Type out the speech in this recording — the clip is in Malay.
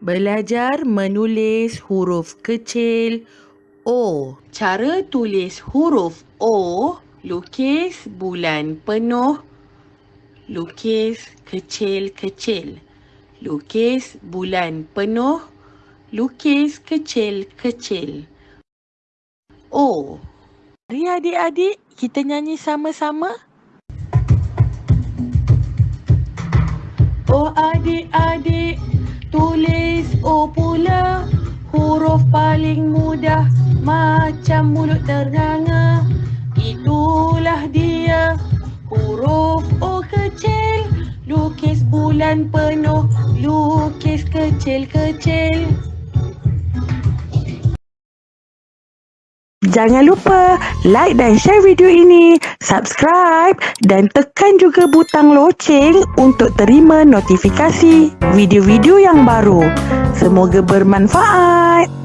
Belajar menulis huruf kecil O. Cara tulis huruf O, lukis bulan penuh, lukis kecil-kecil. Lukis bulan penuh, lukis kecil-kecil. O. Mari adik-adik kita nyanyi sama-sama. Oh adik-adik, tulis O pula. Huruf paling mudah macam mulut ternganga. Itulah dia huruf O kecil. Lukis bulan penuh, lukis kecil-kecil. Jangan lupa like dan share video ini, subscribe dan tekan juga butang loceng untuk terima notifikasi video-video yang baru. Semoga bermanfaat.